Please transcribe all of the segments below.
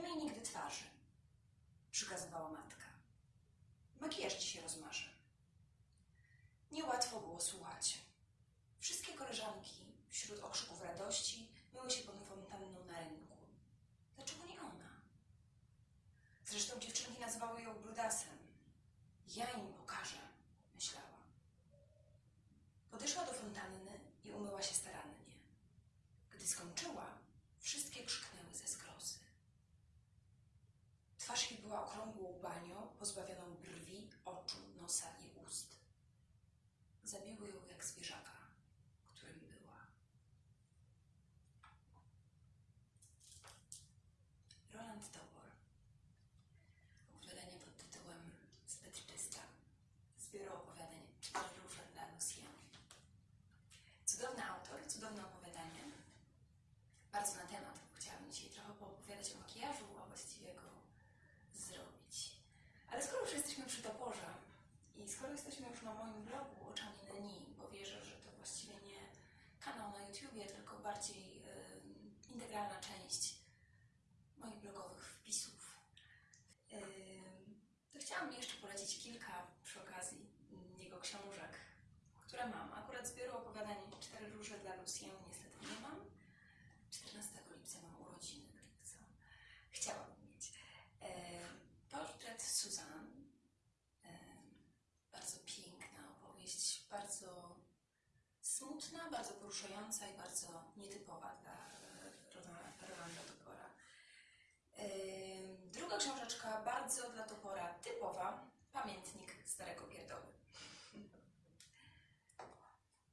Nie myj nigdy twarzy, przykazywała matka. Makijaż ci się rozmarzy. Niełatwo było słuchać. Wszystkie koleżanki wśród okrzyków radości myły się pod fontanną na rynku. Dlaczego nie ona? Zresztą dziewczynki nazywały ją brudasem. Ja im pokażę, myślała. Podeszła do fontanny i umyła się starannie. Gdy skończyła, wszystkie krzyknęły ze zgrozy. Twarz jej była okrągłą banią, pozbawioną brwi, oczu, nosa i ust. Zabiły ją jak zwierzaka, którym była. Roland Topor. Opowiadanie pod tytułem Zbyt czysta. Zbiór opowiadań róże dla Lucien. Cudowny autor, cudowne opowiadanie. Bardzo na temat. bo Chciałabym dzisiaj trochę poopowiadać o makijażu, a właściwie go zrobić. Ale skoro już jesteśmy przy toporze i skoro jesteśmy już na moim blogu Oczami Neni, bo wierzę, że to właściwie nie kanał na YouTubie, tylko bardziej integralna część moich blogowych wpisów, to chciałam jeszcze polecić kilka przy okazji jego książek, które mam. Akurat zbioru opowiadań Cztery róże dla Lucien niestety nie mam. 14 lipca mam urodziny, gdyby co. Chciałabym mieć. E, portret Suzanne. E, bardzo piękna opowieść, bardzo bardzo poruszająca i bardzo nietypowa dla e, Rola- Rolanda Topora. E, druga książeczka, bardzo dla Topora typowa, Pamiętnik Starego Pierdoły.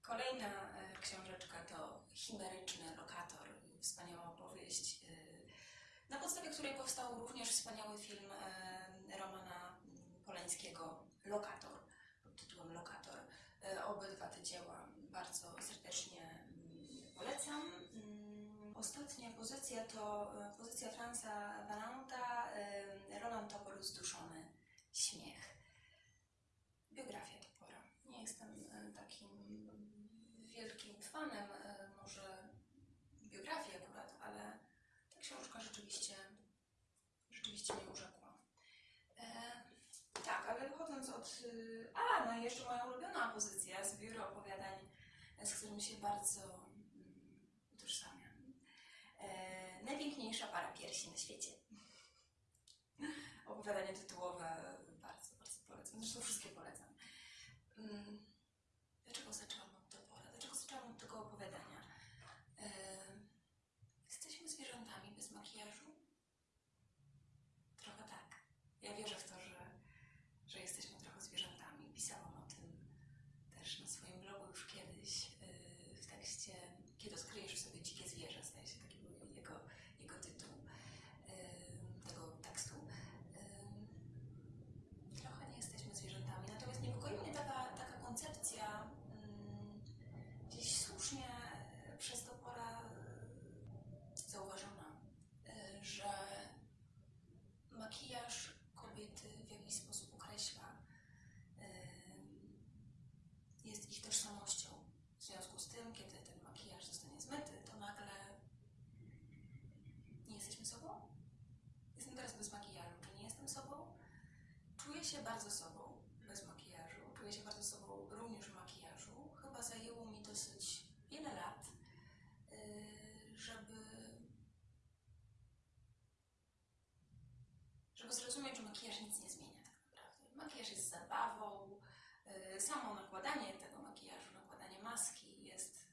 Kolejna e, książeczka to Chimeryczny Lokator, wspaniała opowieść, na podstawie której powstał również wspaniały film Romana Polańskiego Lokator, Ostatnia pozycja to e, pozycja Franza Valanta, e, Roland Topor Zduszony Śmiech. Biografia Topora. Nie jestem e, takim wielkim fanem może biografii akurat, ale ta książka rzeczywiście, rzeczywiście mnie urzekła. Tak, ale wychodząc od... A, no i jeszcze moja ulubiona pozycja z biura opowiadań, z którym się bardzo. E, najpiękniejsza para piersi na świecie. Opowiadanie tytułowe bardzo, bardzo polecam. Zresztą wszystkie polecam. Mm, Dlaczego zaczęłam od topora? Dlaczego zaczęłam od tego opowiadania? E, jesteśmy zwierzętami bez makijażu? Trochę tak. Ja wierzę w to, że, że jesteśmy trochę zwierzętami. Pisałam o tym też na swoim blogu już kiedyś yy, w tekście Kiedy odkryjesz w sobie dzikie zwierzę, zdaje się taki był jego, jego tytuł yy, tego tekstu. Yy, trochę nie jesteśmy zwierzętami, natomiast niepokoi mnie taka, taka koncepcja mm, gdzieś słusznie yy, przez to pora yy, zauważona, yy, że makijaż kobiety w jakiś sposób określa, ym, jest ich tożsamością. W związku z tym, kiedy ten makijaż zostanie zmyty, to nagle nie jesteśmy sobą? Jestem teraz bez makijażu, czy nie jestem sobą? Czuję się bardzo sobą bez makijażu, czuję się bardzo sobą również w makijażu. Chyba zajęło mi dosyć wiele lat, yy, żeby żeby zrozumieć, że makijaż nic nie zmienia tak naprawdę. Makijaż jest zabawą, yy, samo nakładanie tego makijażu, nakładanie maski jest,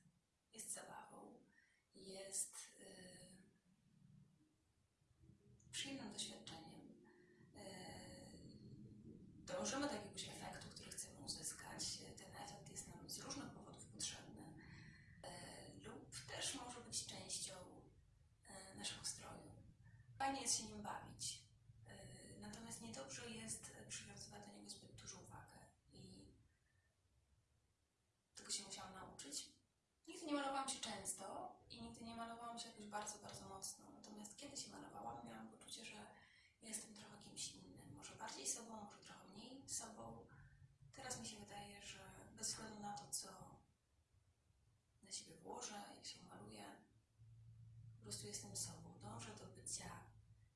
jest zabawą, jest Dążymy do jakiegoś efektu, który chcemy uzyskać. Ten efekt jest nam z różnych powodów potrzebny yy, lub też może być częścią yy, naszego stroju. Fajnie jest się nim bawić. Natomiast niedobrze jest e, przywiązywać do niego zbyt dużą uwagę i tego się musiałam nauczyć. Nigdy nie malowałam się często i nigdy nie malowałam się jakoś bardzo, bardzo mocno. Natomiast kiedy się malowałam, miałam poczucie, że jestem trochę kimś innym. Może bardziej sobą, sobą. Teraz mi się wydaje, że bez względu na to, co na siebie włożę, jak się maluję, po prostu jestem sobą. Dążę do bycia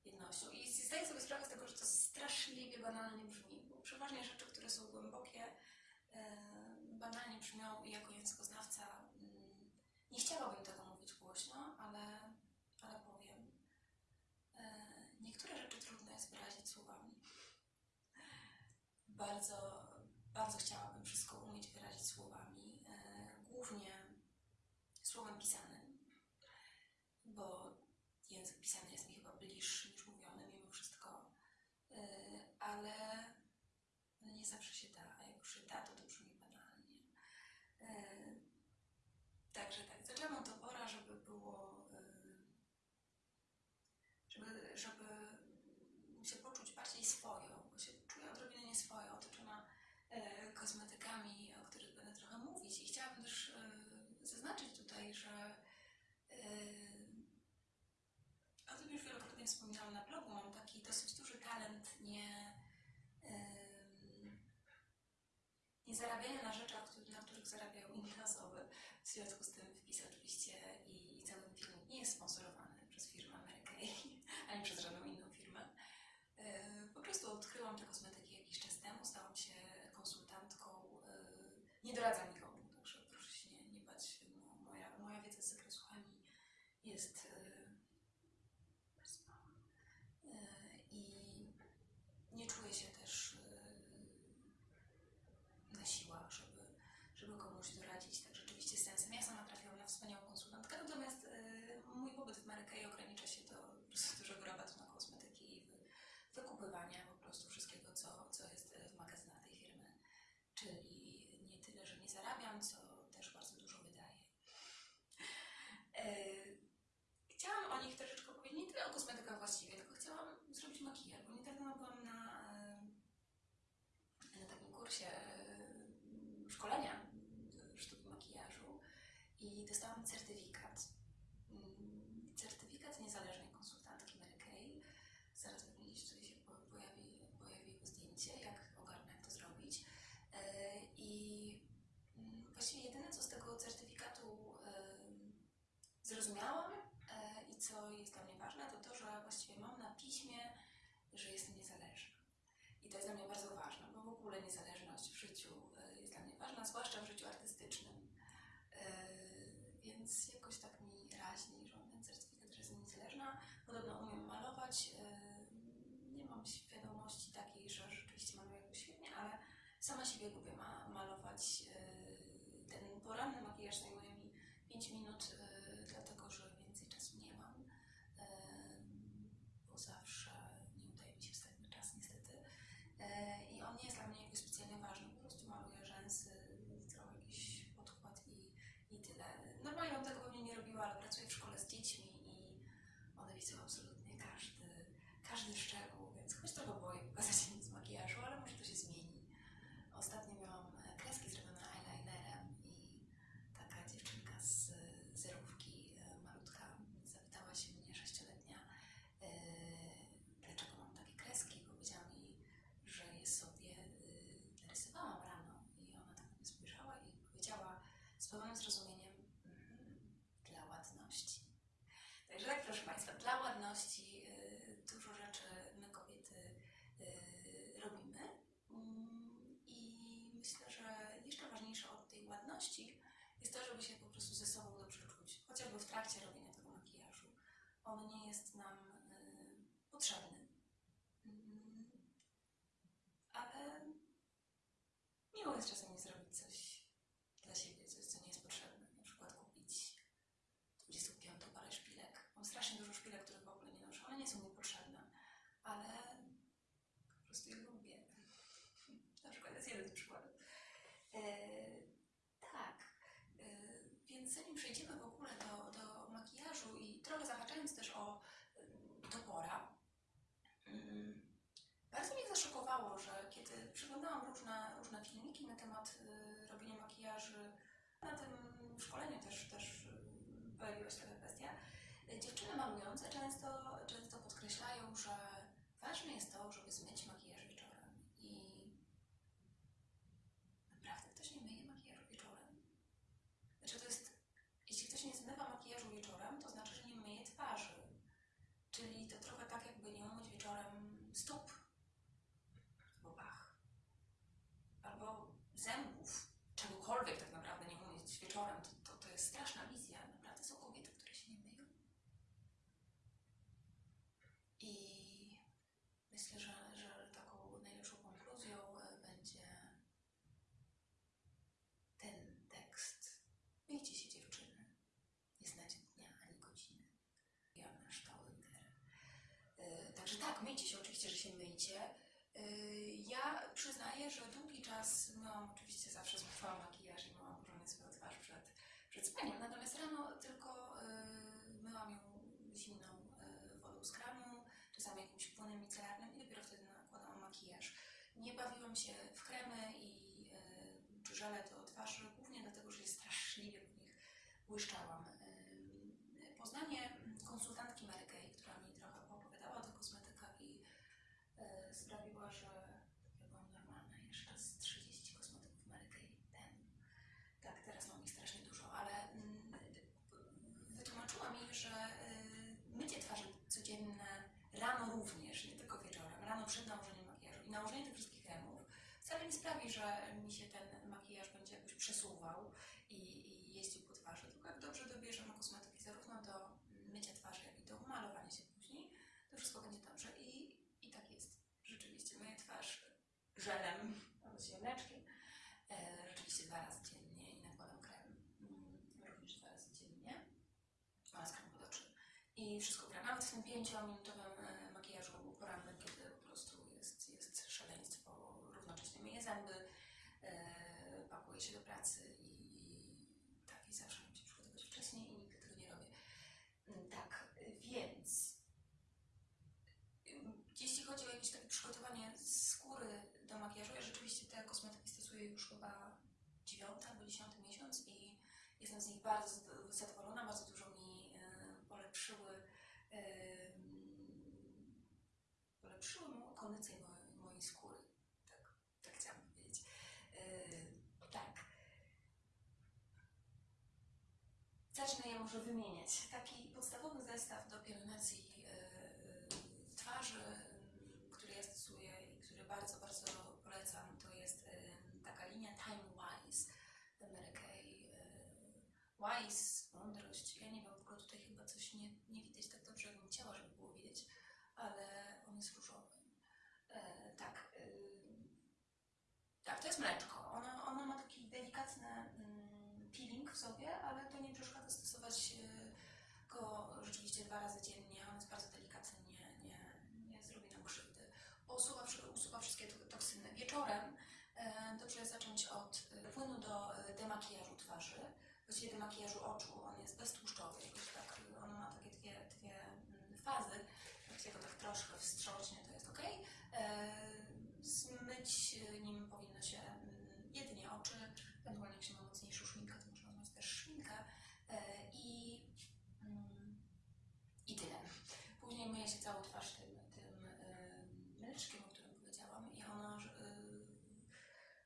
jednością. I zdaję sobie sprawę z tego, że to straszliwie banalnie brzmi, bo przeważnie rzeczy, które są głębokie, banalnie brzmią i jako językoznawca mm, nie chciałabym tego mówić głośno, ale, ale powiem. E, niektóre rzeczy trudno jest wyrazić słowami. Bardzo, bardzo chciałabym wszystko umieć wyrazić słowami, e, głównie słowem pisanym, bo język pisany jest mi chyba bliższy niż mówiony mimo wszystko, E, ale ale nie zawsze się da, a jak już się da, to to brzmi banalnie. E, Także tak, zaczęłam od topora, żeby było, e, żeby, żeby się poczuć bardziej swoją, bo się czuję odrobinę nieswojo, otoczona e, kosmetykami, o których będę trochę mówić. I chciałabym też e, zaznaczyć tutaj, że e, o tym już wielokrotnie wspominałam na blogu. Mam taki dosyć duży talent nie, em, nie zarabiania na rzeczach, na których zarabiają inne osoby. W związku z tym wpis oczywiście i, i cały film nie jest sponsorowany przez firmę Amerikej, ani przez żadną inną firmę. E, Po prostu odkryłam te kosmetyki jakiś czas temu, stałam się konsultantką. e, Nie doradzam nikomu, także proszę się nie, nie bać. No, moja, moja wiedza z zakresu chemii jest e, bardzo mała. E, I nie czuję się też e, na siłach, żeby, żeby komuś doradzić tak rzeczywiście z sensem. Ja sama trafiłam na wspaniałą konsultantkę, natomiast e, mój pobyt w Marykei ogranicza się do po prostu dużego rabatu na kosmetyki i wy, wykupywania po prostu wszystkiego, co, co jest e, w magazynach tej firmy. Czyli nie tyle, że nie zarabiam, co też bardzo dużo wydaję. E, Chciałam o nich troszeczkę powiedzieć, nie tyle o kosmetykach właściwie, tylko chciałam zrobić makijaż, bo niedawno byłam na, e, na takim kursie e, szkolenia sztuki makijażu i dostałam certyfikat. Mm, Certyfikat niezależnej konsultantki Mary Kay. Zaraz pewnie gdzieś tutaj się po- pojawi, pojawi zdjęcie, jak ogarnę, jak to zrobić. E, I mm, właściwie jedyne, co z tego certyfikatu zrozumiałam, I co jest dla mnie ważne, to to, że właściwie mam na piśmie, że jestem niezależna. I to jest dla mnie bardzo ważne, bo w ogóle niezależność w życiu e, jest dla mnie ważna, zwłaszcza w życiu artystycznym. E, Więc jakoś tak mi raźni, że mam ten certyfikat, że jestem niezależna. Podobno umiem malować. e, Nie mam świadomości takiej, że rzeczywiście maluję jakoś świetnie, ale sama siebie lubię ma malować. Ten poranny makijaż zajmuje mi 5 minut, e, dlatego że więcej czasu nie mam, em, bo zawsze nie udaje mi się wstać na czas niestety. E, I on nie jest dla mnie jakoś specjalnie ważny, po prostu maluję rzęsy, trochę jakiś podkład i, i tyle. Normalnie bym tego pewnie nie robiła, ale pracuję w szkole z dziećmi i one widzą absolutnie każdy, każdy szczegół, więc choć trochę boję pokazać im z makijażu, ale może to się zmieni. Ostatnio miałam e, kreski zrobione eyelinerem i taka dziewczynka z zerówki, e, malutka, zapytała się mnie, sześcioletnia, e, dlaczego mam takie kreski. Powiedziała mi, że je sobie e, narysowałam rano i ona tak na mnie spojrzała i powiedziała z pełnym zrozumieniem "Mm, dla ładności. Także tak, proszę Państwa, dla ładności e, dużo rzeczy my kobiety e, robimy. Mm, I myślę, że jeszcze ważniejsze od tej ładności jest to, żeby się po prostu ze sobą dobrze czuć, chociażby w trakcie robienia tego makijażu. On nie jest nam y, potrzebny. Mm, ale miło jest czasami zrobić coś dla siebie, coś, co nie jest potrzebne. Na przykład kupić 25 parę szpilek. Mam strasznie dużo szpilek, których w ogóle nie noszę. One nie są mi potrzebne, ale po prostu je lubię. Na przykład jest jeden z przykładów. E, tak, e, więc zanim przejdziemy w ogóle do, do makijażu i trochę zahaczając też o em, topora, mm, zaszokowało, że kiedy przeglądałam różne, różne filmiki na temat y, robienia makijaży, na tym szkoleniu też, też y, pojawiła się taka kwestia, dziewczyny malujące często, często podkreślają, że ważne jest to, żeby zmyć makijaż wieczorem i naprawdę ktoś nie myje makijażu wieczorem. Znaczy to jest, jeśli ktoś nie zmywa makijażu wieczorem, to znaczy, że nie myje twarzy. Czyli to trochę tak, jakby wieczorem, to, to, to jest straszna wizja. Naprawdę są kobiety, które się nie myją. I myślę, że, że taką najlepszą konkluzją e, będzie ten tekst. Myjcie się dziewczyny. Nie znacie dnia ani godziny. Ja na Staudinger. Także tak, myjcie się, oczywiście, że się myjcie. E, Ja przyznaję, że długi czas myłam oczywiście zawsze zmywałam makijaż i myłam porządnie swoją twarz przed, przed spaniem, natomiast rano tylko e, myłam ją zimną e, wodą z kranu, płynem micelarnym i dopiero wtedy nakładałam makijaż. Nie bawiłam się w kremy i e, czy żele do twarzy, głównie dlatego, że straszliwie w nich błyszczałam. Poznanie konsultantki Mary Kay, która mi trochę opowiadała o kosmetykach i e, sprawiła, że byłam normalna jeszcze z 30 kosmetyków Mary Kay temu. Tak, teraz mam ich strasznie dużo, ale mm, wytłumaczyła mi, że y, mycie twarzy codzienne rano również, nie tylko wieczorem, rano przed nałożeniem makijażu i nałożenie tych wszystkich kremów wcale nie sprawi, że mi się ten makijaż będzie jakoś przesuwał i, i jeździł po twarzy, tylko jak dobrze dobierzemy kosmetyki zarówno do mycia twarzy, jak i do malowania się później, to wszystko będzie dobrze i, i tak jest. Rzeczywiście myję twarz żelem albo się mleczkiem, e, rzeczywiście dwa razy dziennie i nakładam krem mm, również dwa razy dziennie oraz krem pod oczy. I wszystko gra. Nawet w tym pięciominutowym e, makijażu porannym, kiedy po prostu jest, jest szaleństwo, równocześnie myję zęby, e, pakuję się do pracy i, i tak, i zawsze muszę przygotować wcześniej i nigdy tego nie robię. Mm, Tak, więc ym, jeśli chodzi o jakieś takie przygotowanie skóry do makijażu, ja rzeczywiście te kosmetyki stosuję już chyba dziewiąty albo dziesiąty miesiąc i jestem z nich bardzo zad- zadowolona, bardzo dużo mi e, polepszyły em, polepszyły kondycję mojej, mojej skóry. Tak, tak chciałam powiedzieć. E, tak. Zacznę je może wymieniać. Taki podstawowy zestaw do pielęgnacji e, twarzy, który ja stosuję i który bardzo, bardzo polecam, to jest e, taka linia Time Wise Mary Kay. e, Wise, mądrość. Ja nie wiem, w ogóle tutaj chyba coś nie, nie widać tak dobrze, jakbym chciała, żeby było widać, ale on jest różowy. Tak. tak, to jest mleczko. Ono, ono ma taki delikatny mm, peeling w sobie, ale to nie przeszkadza stosować e, go rzeczywiście dwa razy dziennie. On jest bardzo delikatny, nie, nie, nie zrobi nam krzywdy. Usuwa, usuwa wszystkie to- toksyny. Wieczorem dobrze jest zacząć od e, płynu do e, demakijażu twarzy, właściwie demakijażu oczu. On jest beztłuszczowy, jakoś tak, on ma takie dwie, dwie mm, fazy. Się go tak troszkę wstrząśnie, to jest ok. Zmyć e, nim powinno się mm, jedynie oczy, ewentualnie jak się ma mocniejszą szminkę, to można zmyć też szminkę e, i, mm, i tyle. Myje się całą twarz tym, tym mleczkiem, o którym powiedziałam i ono, e,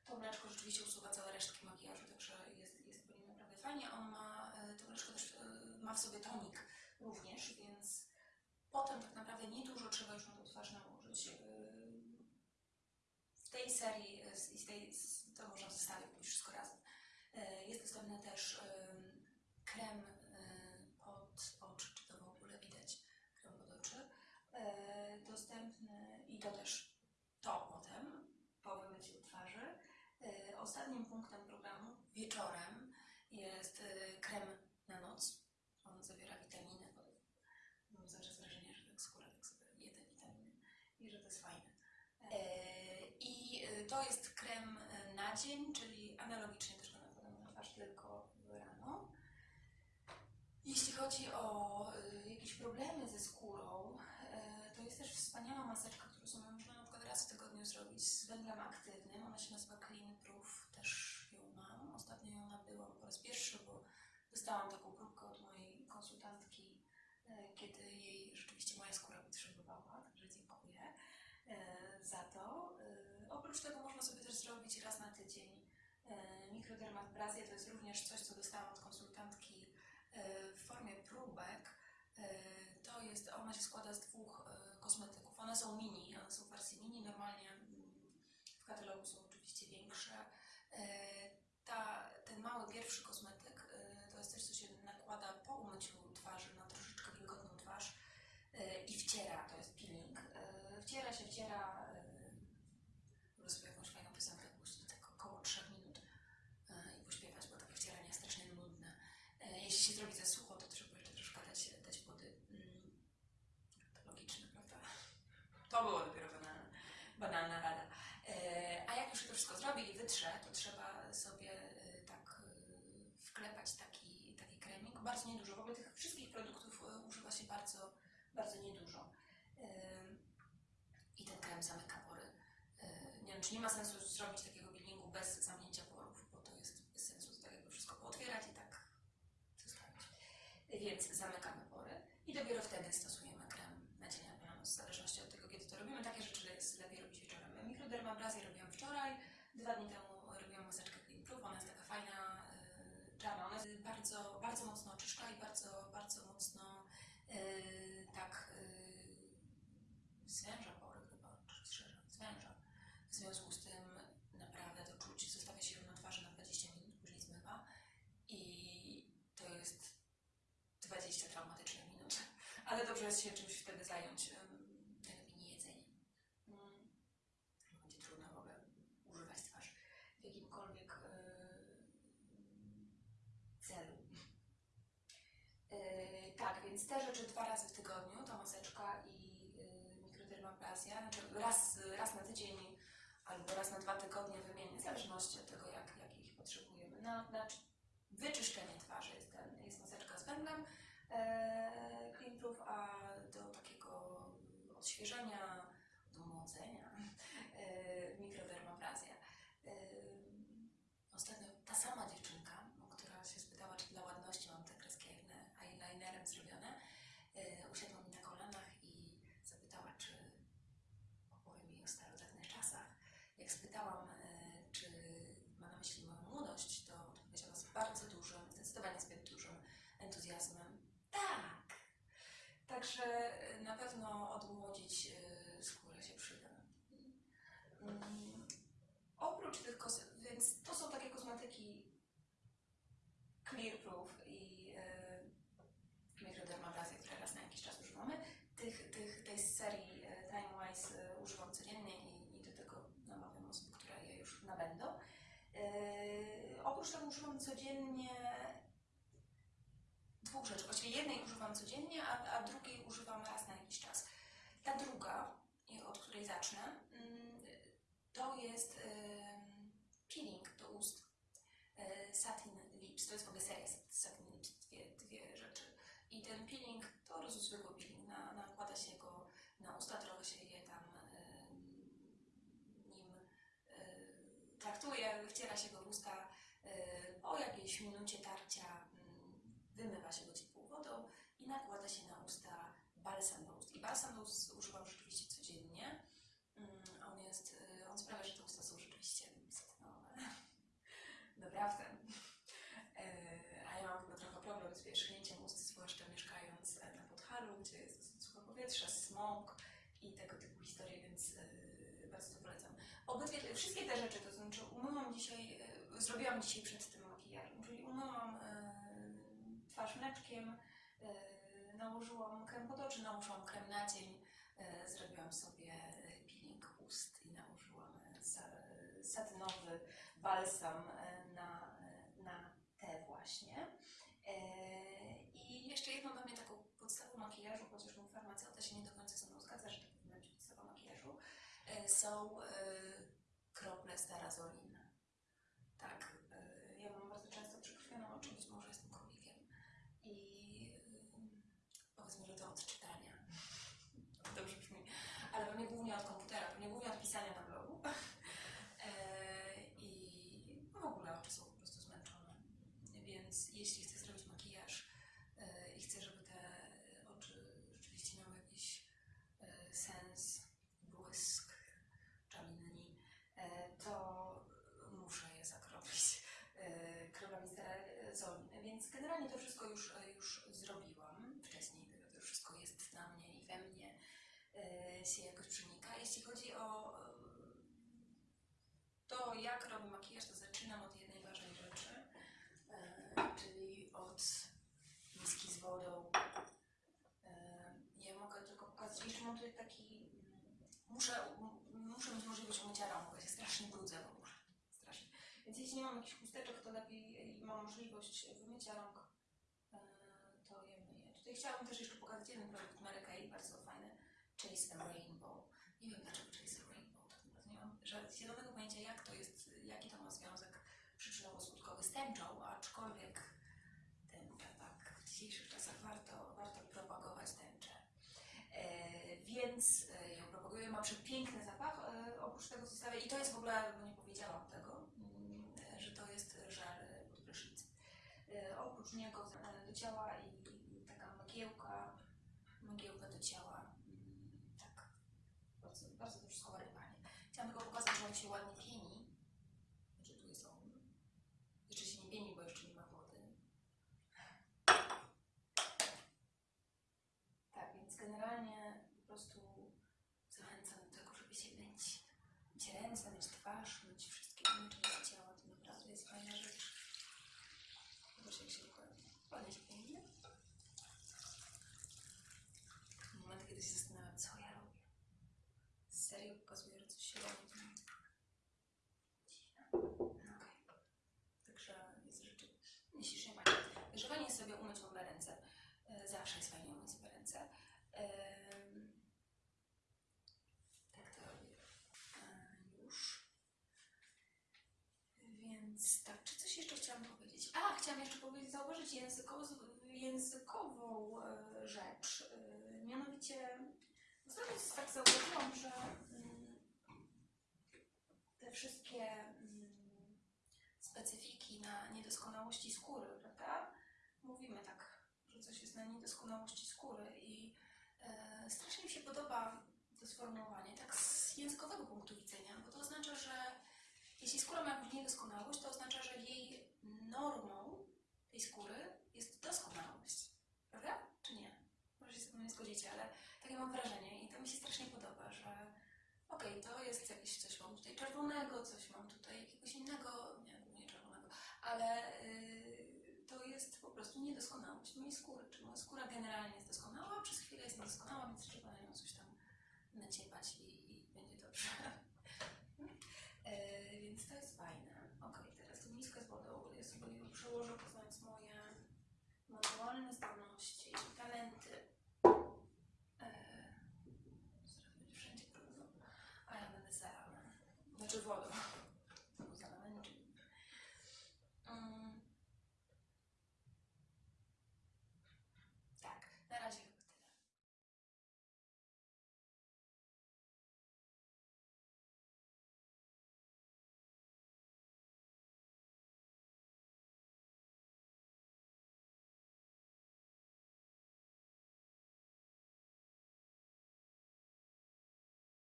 to mleczko rzeczywiście usuwa całe resztki makijażu, także jest, jest po nim naprawdę fajnie. On ma, e, to mleczko też e, ma w sobie tonik również, więc potem tak naprawdę niedużo trzeba już na tą twarz nałożyć. W tej serii z- tej, to można zestawić pójść wszystko razem. Jest dostępny też em, krem e, pod oczy, czy to w ogóle widać, krem pod oczy. E, Dostępny i to też to potem, po wymyciu twarzy. E, Ostatnim punktem programu wieczorem jest e, krem na noc. On zawiera witaminy. Mam czas wrażenie, że tak skóra tak sobie je te witaminy i że to jest fajne. E, I to jest krem na dzień, czyli analogicznie też go nakładamy na twarz tylko rano. Jeśli chodzi o jakieś problemy ze skórą, e, to jest też wspaniała maseczka, którą sobie można na przykład raz w tygodniu zrobić z węglem aktywnym. Ona się nazywa Clean Proof, też ją mam. Ostatnio ją nabyłam po raz pierwszy, bo dostałam taką próbkę od mojej konsultantki, e, kiedy jej rzeczywiście moja skóra potrzebowała, także dziękuję e, za to. E, Oprócz tego można sobie też zrobić raz na tydzień mikrodermabrazy. To jest również coś, co dostałam od konsultantki w formie próbek. To jest, ona się składa z dwóch kosmetyków. One są mini, one są w wersji mini, normalnie mm, w katalogu są oczywiście większe. E, ta, ten mały pierwszy kosmetyk e, to jest coś, co się nakłada po umyciu twarzy na troszeczkę wilgotną twarz e, i wciera, to jest peeling. Wciera się, wciera, mogę sobie jakąś fajną piosenkę puścić, tak około 3 minut i pośpiewać, bo takie wcieranie jest strasznie nudne. Jeśli się zrobi zasługę, wszystko zrobi i wytrze, to trzeba sobie e, tak e, wklepać taki, taki kremik. Bardzo niedużo. W ogóle tych wszystkich produktów e, używa się bardzo, bardzo niedużo. I ten krem zamyka pory. Nie wiem, czy nie ma sensu zrobić takiego peelingu bez zamknięcia porów, bo to jest bez sensu to tak jakby wszystko pootwierać i tak zostawić. Więc zamykamy pory i dopiero wtedy stosujemy krem na dzień albo na noc, w zależności od tego, kiedy to robimy. Takie rzeczy jest lepiej robić wieczorem. Mikrodermabrazję robiłam wczoraj, dwa dni temu robiłam maseczkę Clean Proof, ona jest taka fajna, yy, czarna, ona jest bardzo, bardzo mocno oczyszcza i bardzo, bardzo mocno yy, tak yy, zwęża pory chyba, czy zwęża. W związku z tym naprawdę to czuć, zostawia się ją na twarzy na 20 minut, później zmywa i to jest 20 traumatycznych minut. Ale dobrze jest się czymś wtedy zająć, ym, najlepiej nie jedzeniem. Mm. Będzie trudno w ogóle używać twarz w jakimkolwiek yy, celu. Yy, tak, więc te rzeczy dwa razy w tygodniu, ta maseczka i yy, mikrodermaplazja, znaczy raz, raz na tydzień albo raz na dwa tygodnie wymienię, w zależności od tego, jak, jak ich potrzebujemy. Na, na czy- wyczyszczenie twarzy jest, ten, jest maseczka z węglem e, a do takiego odświeżenia, do młodzenia e, mikrodermaplazja. E, ostatnio ta sama dziewczynka, no, która się spytała, czy dla ładności mam te kreski eyeliner- eyelinerem zrobione, e, usiadła mi na kolanach i zapytała, czy opowiem jej o starożytnych czasach. Jak spytałam, e, czy ma na myśli moją młodość, to odpowiedziała z bardzo dużym, zdecydowanie zbyt dużym entuzjazmem. Tak! Także e, na pewno odmłodzić e, skórę się przyda. Mm, Oprócz tych kosmetyków, więc to są takie kosmetyki Clear Proof i mikrodermaplazja, które raz na jakiś czas używamy. Tych, tych, tej serii e, Time Wise używam codziennie i, i do tego namawiam osoby, które je już nabędą. Oprócz tego używam codziennie dwóch rzeczy. Właściwie jednej używam codziennie, a, a drugiej używam raz na jakiś czas. Ta druga, od której zacznę, mm, to jest peeling do ust e, Satin Lips. To jest w ogóle seria Satin Lips, dwie, dwie rzeczy. I ten peeling to po prostu zwykły peeling. Na, nakłada się go na usta, trochę się je tam em, nim e, traktuje, wciera się go w usta. e, Po jakiejś minucie tarcia mm, wymywa się go ciepłą wodą i nakłada się na usta ust używam rzeczywiście codziennie. Mm, On jest, y, on sprawia, że te usta są rzeczywiście satynowe. Naprawdę. E, A ja mam chyba trochę problem z pierzchnięciem ust, zwłaszcza mieszkając e, na Podhalu, gdzie jest dosyć powietrze, smog i tego typu historie, więc e, bardzo to polecam. Obydwie, wszystkie te rzeczy, to znaczy umyłam dzisiaj, zrobiłam dzisiaj przed tym makijażem, czyli umyłam twarz mleczkiem, nałożyłam krem pod oczy, nałożyłam krem na dzień, e, zrobiłam sobie e, peeling ust i nałożyłam e, sa- satynowy balsam na, na te właśnie. I jeszcze jedną dla mnie taką podstawą makijażu, chociaż mój farmaceuta się nie do końca ze mną zgadza, że to powinna być podstawa makijażu, są krople starazolin. Tak, e, ja mam bardzo często przykrwione oczy, być może jestem królikiem. I y, powiedzmy, że to od czytania. Dobrze brzmi. Ale pewnie głównie od komputera, pewnie głównie od pisania na blogu. E, I w ogóle oczy są po prostu zmęczone. Więc jeśli chcę zrobić makijaż e, i chcę, żeby te oczy rzeczywiście miały jakiś e, sens, błysk, czarni, e, to muszę je zakropić e, krowami sterazolin. Więc generalnie to wszystko już, e, już zrobiłam wcześniej. To już wszystko jest na mnie i we mnie e, się jakoś przenika. Jeśli chodzi o e, to, jak robię makijaż, to zaczynam od jednej ważnej rzeczy, czyli od miski z wodą. Ja mogę tylko pokazać, jeszcze mam tutaj taki, muszę, muszę mieć możliwość umycia rąk, bo się strasznie brudzę w ogóle, strasznie. Więc jeśli nie mam jakichś chusteczek, to lepiej mam możliwość wymycia rąk chciałabym też jeszcze pokazać jeden produkt Mary Kay, bardzo fajny, Chase a Rainbow. Nie wiem dlaczego Chase a Rainbow, tak naprawdę nie mam zielonego pojęcia jak to jest, jaki to ma związek przyczynowo-skutkowy z tęczą, aczkolwiek tęcza, tak, w dzisiejszych czasach warto, warto propagować tęczę. E, więc e, ją propaguję, ma przepiękny zapach, e, oprócz tego zostawia, i to jest w ogóle, bo nie powiedziałam tego, mm, e, że to jest żel e, pod prysznic. E, oprócz niego do ciała i, i taka mgiełka, mgiełka do ciała, mm, tak, bardzo, to wszystko ładnie. Chciałam tylko pokazać, on się ładnie pieni, znaczy tu jest on, jeszcze się nie pieni, bo jeszcze nie ma wody. Tak, więc generalnie po prostu zachęcam do tego, żeby się myć. Myć ręce, myć twarz, myć wszystkie inne części ciała. To naprawdę jest fajna rzecz. Zobacz jak się ładnie, ładnie się pięknie. Moment, kiedy się zastanawiam, co ja robię. Serio pokazuję, że coś się robi. to nie- Dziwne. No okej. Także jest rzeczy nieślicznie fajnie. Także fajnie jest sobie umyć w ogóle ręce. E, Zawsze jest fajnie umyć sobie ręce. Em, Tak to robię. E, Już. Więc tak, czy coś jeszcze chciałam powiedzieć? A, chciałam jeszcze powiedzieć, zauważyć języko, e, rzecz. E, mianowicie, ostatnio tak zauważyłam, że mm, te wszystkie mm, specyfiki na niedoskonałości skóry, prawda? Mówimy tak, że coś jest na niedoskonałości skóry i e, strasznie mi się podoba to sformułowanie, tak z językowego punktu widzenia, bo to oznacza, że jeśli skóra ma jakąś niedoskonałość, to oznacza, że jej normą tej skóry jest doskonałość, prawda? Czy nie? Może się z tym nie zgodzicie, ale takie mam wrażenie i to mi się strasznie podoba, że okej, to jest jakieś coś mam tutaj czerwonego, coś mam tutaj jakiegoś innego, nie, nie czerwonego, ale y, to jest po prostu niedoskonałość mojej skóry. Czy moja skóra generalnie jest doskonała, przez chwilę jest niedoskonała, więc trzeba na nią coś tam naciepać i, i będzie dobrze. E, więc to jest fajne. Okej, teraz tu miskę z wodą, ja sobie ją przełożę po